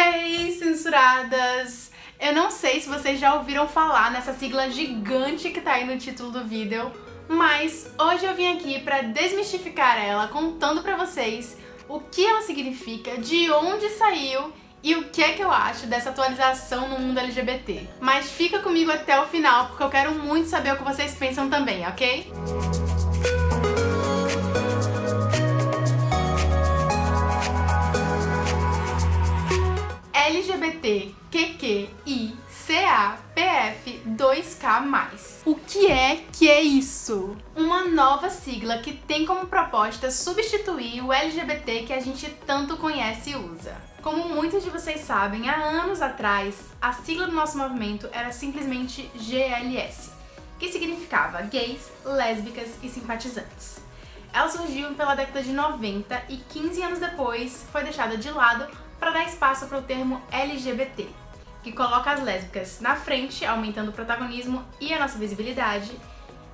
Hey, censuradas! Eu não sei se vocês já ouviram falar nessa sigla gigante que tá aí no título do vídeo, mas hoje eu vim aqui pra desmistificar ela contando pra vocês o que ela significa, de onde saiu e o que é que eu acho dessa atualização no mundo LGBT. Mas fica comigo até o final, porque eu quero muito saber o que vocês pensam também, ok? Música LGBTQQICAPF2K+. O que é que é isso? Uma nova sigla que tem como proposta substituir o LGBT que a gente tanto conhece e usa. Como muitos de vocês sabem, há anos atrás, a sigla do nosso movimento era simplesmente GLS, que significava gays, lésbicas e simpatizantes. Ela surgiu pela década de 90 e 15 anos depois foi deixada de lado para dar espaço para o termo LGBT, que coloca as lésbicas na frente, aumentando o protagonismo e a nossa visibilidade,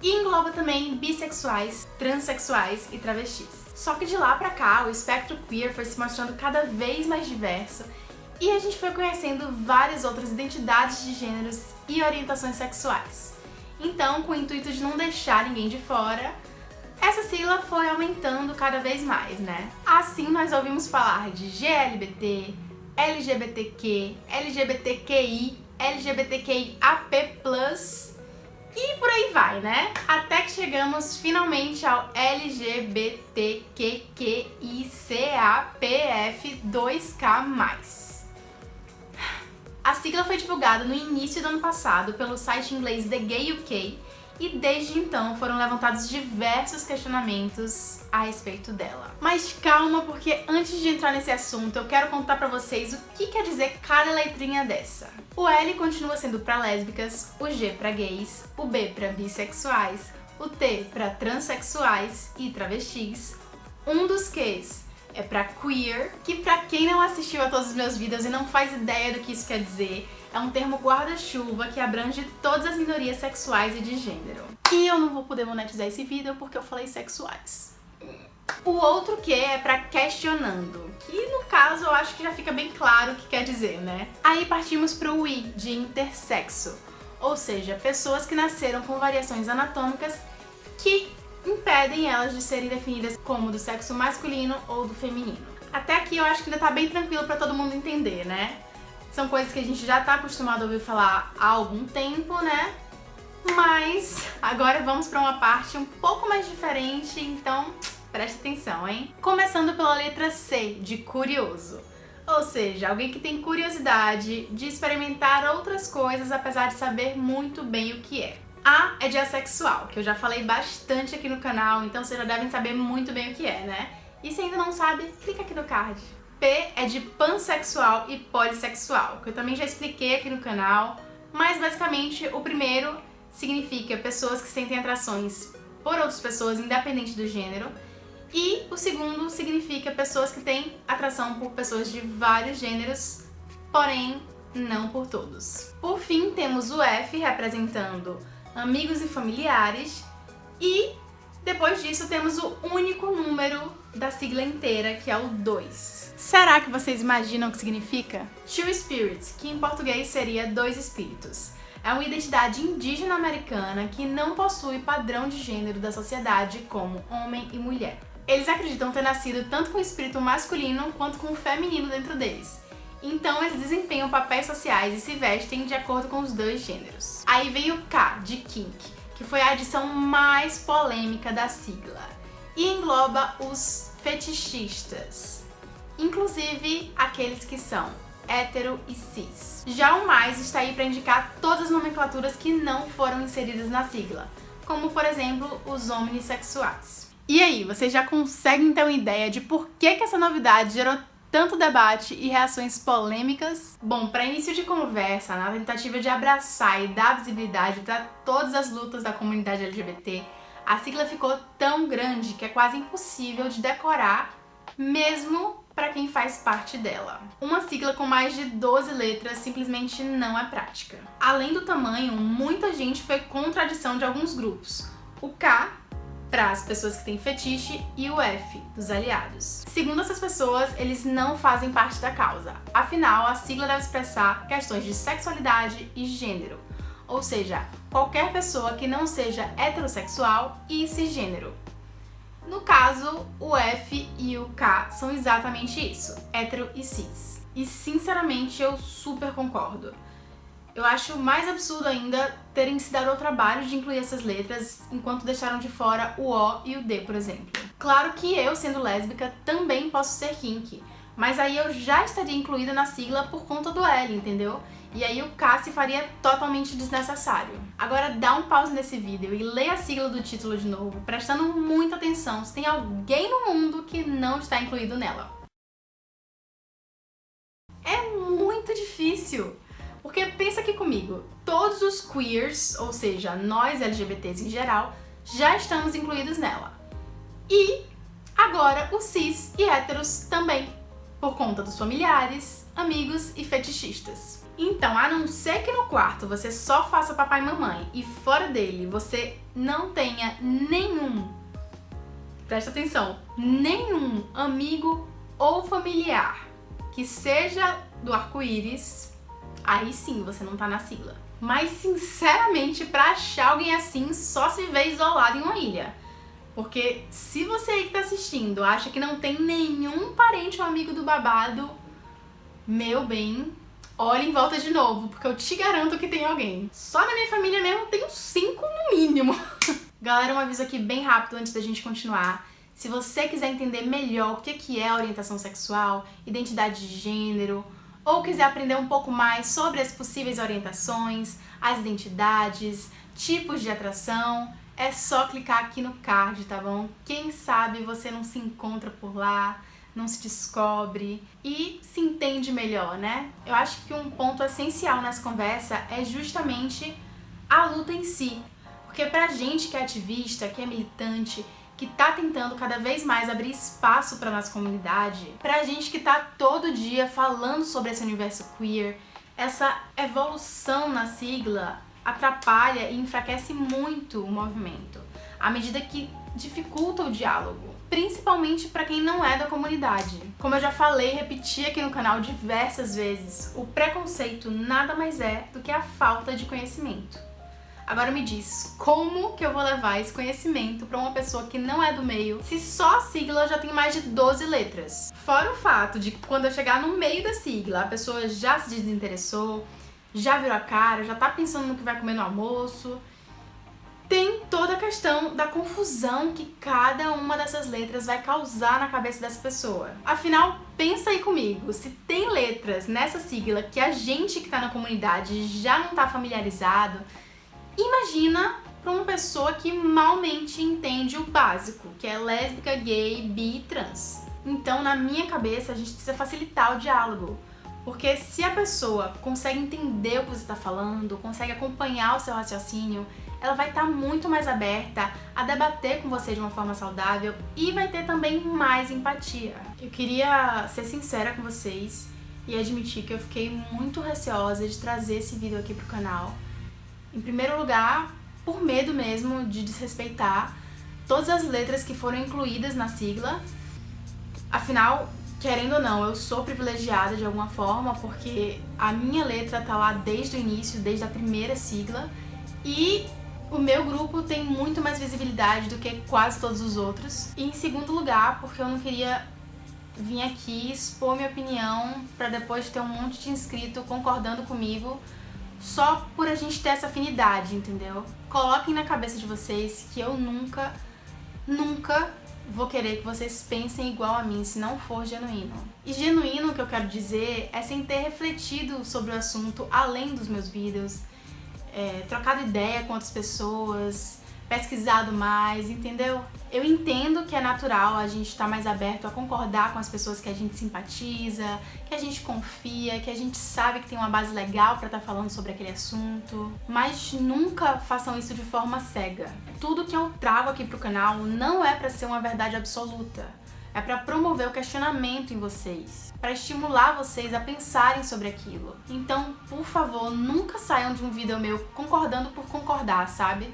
e engloba também bissexuais, transexuais e travestis. Só que de lá pra cá, o espectro queer foi se mostrando cada vez mais diverso e a gente foi conhecendo várias outras identidades de gêneros e orientações sexuais. Então, com o intuito de não deixar ninguém de fora, essa sigla foi aumentando cada vez mais, né? Assim nós ouvimos falar de GLBT, LGBTQ, LGBTQI, LGBTQIAP+, e por aí vai, né? Até que chegamos finalmente ao LGBTQQICAPF2K+. A sigla foi divulgada no início do ano passado pelo site inglês The Gay UK e desde então foram levantados diversos questionamentos a respeito dela. Mas calma, porque antes de entrar nesse assunto, eu quero contar pra vocês o que quer dizer cada letrinha dessa. O L continua sendo pra lésbicas, o G pra gays, o B pra bissexuais, o T pra transexuais e travestis, um dos Qs é pra queer, que pra quem não assistiu a todos os meus vídeos e não faz ideia do que isso quer dizer, é um termo guarda-chuva que abrange todas as minorias sexuais e de gênero. E eu não vou poder monetizar esse vídeo porque eu falei sexuais. O outro que é pra questionando, que no caso eu acho que já fica bem claro o que quer dizer, né? Aí partimos pro I, de intersexo, ou seja, pessoas que nasceram com variações anatômicas que impedem elas de serem definidas como do sexo masculino ou do feminino. Até aqui eu acho que ainda tá bem tranquilo pra todo mundo entender, né? São coisas que a gente já tá acostumado a ouvir falar há algum tempo, né? Mas agora vamos pra uma parte um pouco mais diferente, então preste atenção, hein? Começando pela letra C, de curioso. Ou seja, alguém que tem curiosidade de experimentar outras coisas apesar de saber muito bem o que é. A é de assexual, que eu já falei bastante aqui no canal, então vocês já devem saber muito bem o que é, né? E se ainda não sabe, clica aqui no card. P é de pansexual e polissexual, que eu também já expliquei aqui no canal, mas basicamente o primeiro significa pessoas que sentem atrações por outras pessoas, independente do gênero, e o segundo significa pessoas que têm atração por pessoas de vários gêneros, porém não por todos. Por fim, temos o F representando amigos e familiares, e depois disso temos o único número da sigla inteira, que é o 2. Será que vocês imaginam o que significa? Two Spirits, que em português seria dois espíritos. É uma identidade indígena americana que não possui padrão de gênero da sociedade como homem e mulher. Eles acreditam ter nascido tanto com o espírito masculino quanto com o feminino dentro deles. Então eles desempenham papéis sociais e se vestem de acordo com os dois gêneros. Aí vem o K, de kink, que foi a adição mais polêmica da sigla e engloba os fetichistas, inclusive aqueles que são hétero e cis. Já o mais está aí para indicar todas as nomenclaturas que não foram inseridas na sigla, como por exemplo os omnissexuais. E aí, vocês já conseguem ter uma ideia de por que, que essa novidade gerou tanto debate e reações polêmicas? Bom, para início de conversa, na tentativa de abraçar e dar visibilidade para todas as lutas da comunidade LGBT, a sigla ficou tão grande que é quase impossível de decorar, mesmo para quem faz parte dela. Uma sigla com mais de 12 letras simplesmente não é prática. Além do tamanho, muita gente foi contra a de alguns grupos. O K para as pessoas que têm fetiche e o F, dos aliados. Segundo essas pessoas, eles não fazem parte da causa. Afinal, a sigla deve expressar questões de sexualidade e gênero, ou seja, qualquer pessoa que não seja heterossexual e cisgênero. No caso, o F e o K são exatamente isso, hétero e cis. E sinceramente eu super concordo. Eu acho mais absurdo ainda terem se dado ao trabalho de incluir essas letras enquanto deixaram de fora o O e o D, por exemplo. Claro que eu, sendo lésbica, também posso ser kink, mas aí eu já estaria incluída na sigla por conta do L, entendeu? E aí o K se faria totalmente desnecessário. Agora dá um pause nesse vídeo e lê a sigla do título de novo, prestando muita atenção se tem alguém no mundo que não está incluído nela. É muito difícil! Aqui comigo, todos os queers, ou seja, nós LGBTs em geral, já estamos incluídos nela. E agora os cis e héteros também, por conta dos familiares, amigos e fetichistas. Então, a não ser que no quarto você só faça papai e mamãe e fora dele você não tenha nenhum, presta atenção, nenhum amigo ou familiar que seja do arco-íris, aí sim você não tá na sigla. Mas, sinceramente, pra achar alguém assim, só se vê isolado em uma ilha. Porque se você aí que tá assistindo acha que não tem nenhum parente ou amigo do babado, meu bem, olhe em volta de novo, porque eu te garanto que tem alguém. Só na minha família mesmo tem cinco no mínimo. Galera, um aviso aqui bem rápido antes da gente continuar. Se você quiser entender melhor o que é orientação sexual, identidade de gênero, ou quiser aprender um pouco mais sobre as possíveis orientações, as identidades, tipos de atração, é só clicar aqui no card, tá bom? Quem sabe você não se encontra por lá, não se descobre e se entende melhor, né? Eu acho que um ponto essencial nessa conversa é justamente a luta em si. Porque pra gente que é ativista, que é militante, que tá tentando cada vez mais abrir espaço para nossa comunidade, pra gente que tá todo dia falando sobre esse universo queer, essa evolução na sigla atrapalha e enfraquece muito o movimento, à medida que dificulta o diálogo, principalmente para quem não é da comunidade. Como eu já falei e repeti aqui no canal diversas vezes, o preconceito nada mais é do que a falta de conhecimento. Agora me diz, como que eu vou levar esse conhecimento para uma pessoa que não é do meio, se só a sigla já tem mais de 12 letras? Fora o fato de que quando eu chegar no meio da sigla, a pessoa já se desinteressou, já virou a cara, já tá pensando no que vai comer no almoço. Tem toda a questão da confusão que cada uma dessas letras vai causar na cabeça dessa pessoa. Afinal, pensa aí comigo, se tem letras nessa sigla que a gente que tá na comunidade já não tá familiarizado, Imagina para uma pessoa que malmente entende o básico, que é lésbica, gay, bi e trans. Então, na minha cabeça, a gente precisa facilitar o diálogo. Porque se a pessoa consegue entender o que você está falando, consegue acompanhar o seu raciocínio, ela vai estar tá muito mais aberta a debater com você de uma forma saudável e vai ter também mais empatia. Eu queria ser sincera com vocês e admitir que eu fiquei muito receosa de trazer esse vídeo aqui pro canal, em primeiro lugar, por medo mesmo de desrespeitar todas as letras que foram incluídas na sigla. Afinal, querendo ou não, eu sou privilegiada de alguma forma, porque a minha letra tá lá desde o início, desde a primeira sigla, e o meu grupo tem muito mais visibilidade do que quase todos os outros. E em segundo lugar, porque eu não queria vir aqui expor minha opinião para depois ter um monte de inscrito concordando comigo só por a gente ter essa afinidade, entendeu? Coloquem na cabeça de vocês que eu nunca, nunca vou querer que vocês pensem igual a mim se não for genuíno. E genuíno, o que eu quero dizer, é sem ter refletido sobre o assunto além dos meus vídeos, é, trocado ideia com outras pessoas, pesquisado mais, entendeu? Eu entendo que é natural a gente estar tá mais aberto a concordar com as pessoas que a gente simpatiza, que a gente confia, que a gente sabe que tem uma base legal para estar tá falando sobre aquele assunto, mas nunca façam isso de forma cega. Tudo que eu trago aqui pro canal não é para ser uma verdade absoluta, é para promover o questionamento em vocês, para estimular vocês a pensarem sobre aquilo. Então, por favor, nunca saiam de um vídeo meu concordando por concordar, sabe?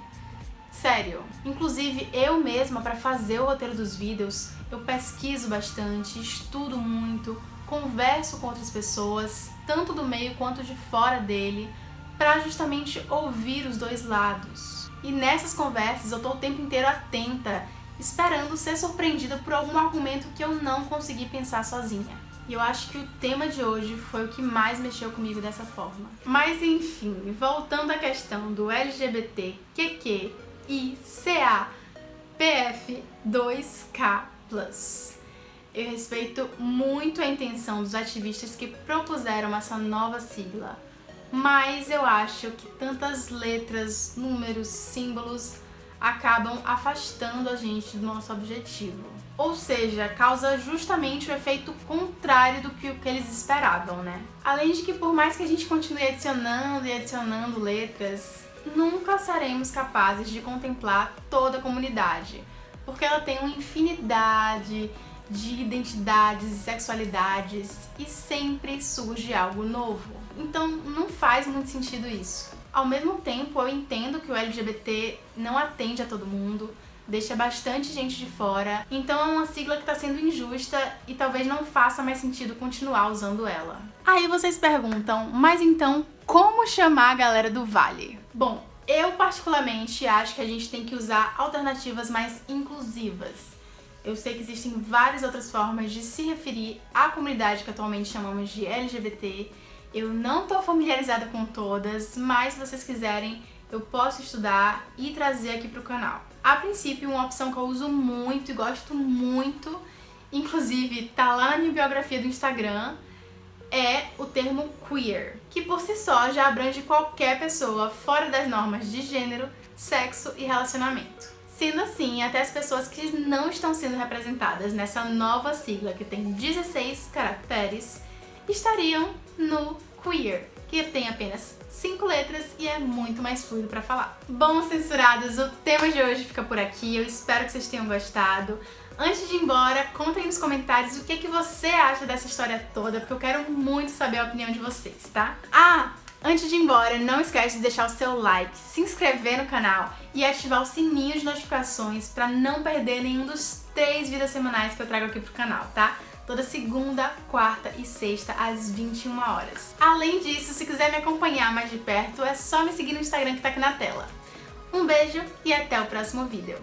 Sério. Inclusive, eu mesma, para fazer o roteiro dos vídeos, eu pesquiso bastante, estudo muito, converso com outras pessoas, tanto do meio quanto de fora dele, para justamente ouvir os dois lados. E nessas conversas eu tô o tempo inteiro atenta, esperando ser surpreendida por algum argumento que eu não consegui pensar sozinha. E eu acho que o tema de hoje foi o que mais mexeu comigo dessa forma. Mas enfim, voltando à questão do LGBT, QQ e CA PF2K+. Eu respeito muito a intenção dos ativistas que propuseram essa nova sigla, mas eu acho que tantas letras, números, símbolos acabam afastando a gente do nosso objetivo. Ou seja, causa justamente o efeito contrário do que, que eles esperavam, né? Além de que por mais que a gente continue adicionando e adicionando letras, nunca seremos capazes de contemplar toda a comunidade, porque ela tem uma infinidade de identidades e sexualidades e sempre surge algo novo. Então não faz muito sentido isso. Ao mesmo tempo, eu entendo que o LGBT não atende a todo mundo, deixa bastante gente de fora, então é uma sigla que está sendo injusta e talvez não faça mais sentido continuar usando ela. Aí vocês perguntam, mas então como chamar a galera do Vale? Bom, eu particularmente acho que a gente tem que usar alternativas mais inclusivas. Eu sei que existem várias outras formas de se referir à comunidade que atualmente chamamos de LGBT. Eu não estou familiarizada com todas, mas se vocês quiserem, eu posso estudar e trazer aqui para o canal. A princípio, uma opção que eu uso muito e gosto muito, inclusive tá lá na minha biografia do Instagram, é o termo queer, que por si só já abrange qualquer pessoa fora das normas de gênero, sexo e relacionamento. Sendo assim, até as pessoas que não estão sendo representadas nessa nova sigla, que tem 16 caracteres, estariam no queer, que tem apenas 5 letras e é muito mais fluido para falar. Bom, censurados, o tema de hoje fica por aqui, eu espero que vocês tenham gostado. Antes de ir embora, conta aí nos comentários o que, que você acha dessa história toda, porque eu quero muito saber a opinião de vocês, tá? Ah, Antes de ir embora, não esquece de deixar o seu like, se inscrever no canal e ativar o sininho de notificações para não perder nenhum dos três vídeos semanais que eu trago aqui pro canal, tá? Toda segunda, quarta e sexta às 21 horas. Além disso, se quiser me acompanhar mais de perto, é só me seguir no Instagram que tá aqui na tela. Um beijo e até o próximo vídeo.